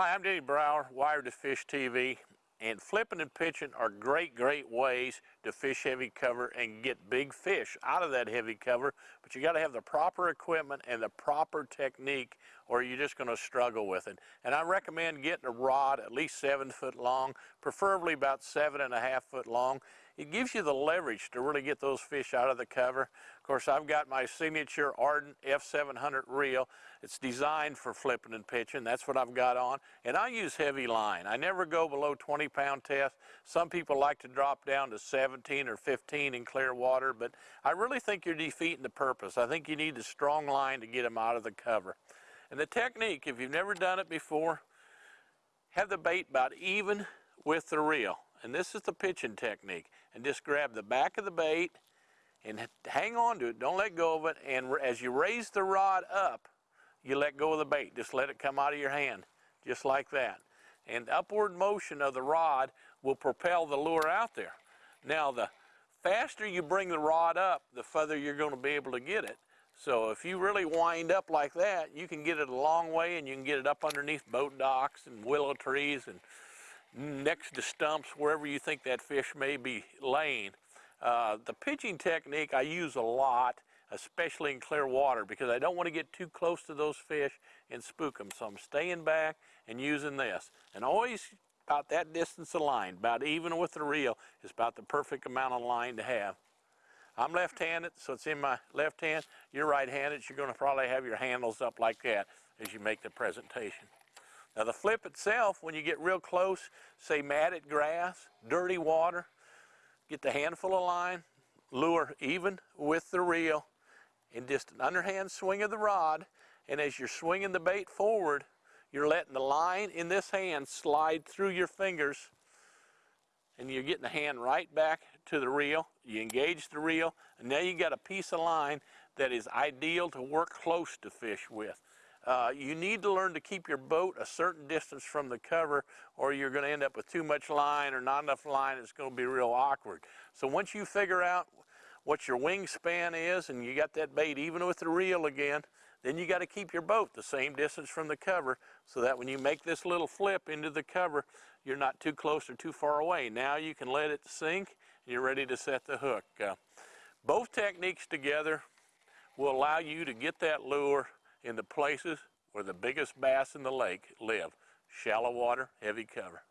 Hi, I'm Denny Brauer, Wired to Fish TV, and flipping and pitching are great, great ways to fish heavy cover and get big fish out of that heavy cover, but you got to have the proper equipment and the proper technique or you're just going to struggle with it. And I recommend getting a rod at least seven foot long, preferably about seven and a half foot long. It gives you the leverage to really get those fish out of the cover. Of course, I've got my signature Ardent F700 reel. It's designed for flipping and pitching. That's what I've got on. And I use heavy line. I never go below 20 pound test. Some people like to drop down to 17 or 15 in clear water, but I really think you're defeating the purpose. I think you need a strong line to get them out of the cover. And the technique, if you've never done it before, have the bait about even with the reel. And this is the pitching technique. And just grab the back of the bait and hang on to it. Don't let go of it. And as you raise the rod up, you let go of the bait. Just let it come out of your hand, just like that. And upward motion of the rod will propel the lure out there. Now, the faster you bring the rod up, the further you're going to be able to get it. So if you really wind up like that, you can get it a long way and you can get it up underneath boat docks and willow trees and next to stumps, wherever you think that fish may be laying. Uh, the pitching technique I use a lot, especially in clear water, because I don't want to get too close to those fish and spook them. So I'm staying back and using this. And always about that distance of line, about even with the reel, is about the perfect amount of line to have. I'm left-handed, so it's in my left hand. You're right-handed, so you're going to probably have your handles up like that as you make the presentation. Now the flip itself, when you get real close, say matted grass, dirty water, get the handful of line, lure even with the reel, and just an underhand swing of the rod, and as you're swinging the bait forward, you're letting the line in this hand slide through your fingers and you're getting the hand right back to the reel. You engage the reel, and now you've got a piece of line that is ideal to work close to fish with. Uh, you need to learn to keep your boat a certain distance from the cover or you're going to end up with too much line or not enough line. It's going to be real awkward. So once you figure out what your wingspan is and you got that bait even with the reel again, then you got to keep your boat the same distance from the cover so that when you make this little flip into the cover, you're not too close or too far away. Now you can let it sink and you're ready to set the hook. Uh, both techniques together will allow you to get that lure into places where the biggest bass in the lake live. Shallow water, heavy cover.